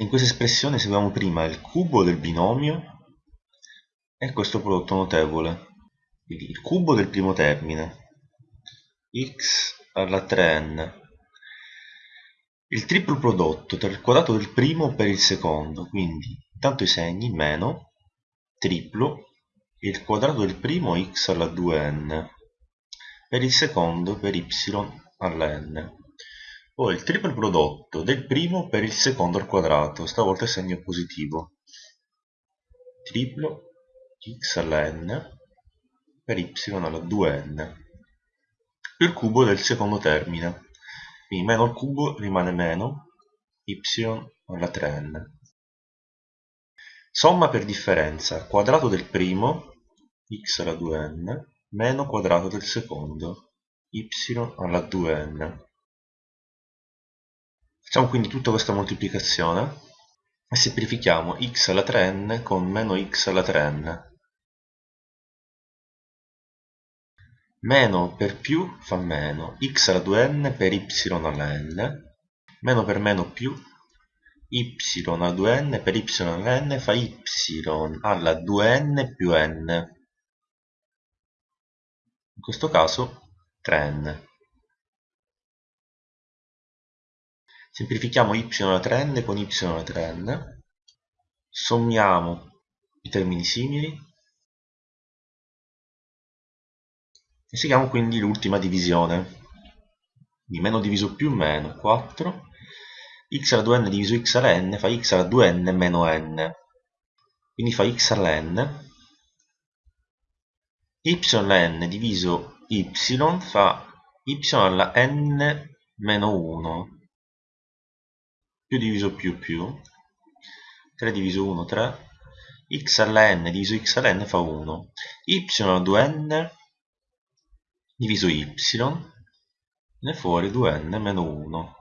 in questa espressione seguiamo prima il cubo del binomio e questo prodotto notevole. Quindi il cubo del primo termine x alla 3n il triplo prodotto tra il quadrato del primo per il secondo quindi intanto i segni meno triplo il quadrato del primo x alla 2n per il secondo per y alla n poi il triplo prodotto del primo per il secondo al quadrato. Stavolta segno positivo. Triplo x alla n per y alla 2n più il cubo del secondo termine. Quindi meno il cubo rimane meno y alla 3n somma per differenza. Quadrato del primo x alla 2n meno quadrato del secondo y alla 2n facciamo quindi tutta questa moltiplicazione e semplifichiamo x alla 3n con meno x alla 3n meno per più fa meno x alla 2n per y alla n. Meno per meno più y alla 2n per y alla n fa y alla 2n più n. In questo caso 3n semplifichiamo y alla 3n con y alla 3n sommiamo i termini simili. E seguiamo quindi l'ultima divisione. Di meno diviso più meno 4 x alla 2n diviso x alla n fa x alla 2n meno n. Quindi fa x alla n. Y alla n diviso y fa y alla n meno 1 più diviso più più 3 diviso 1 3 x alla n diviso x alla n fa 1 y alla 2n diviso y, ne fuori 2n meno 1.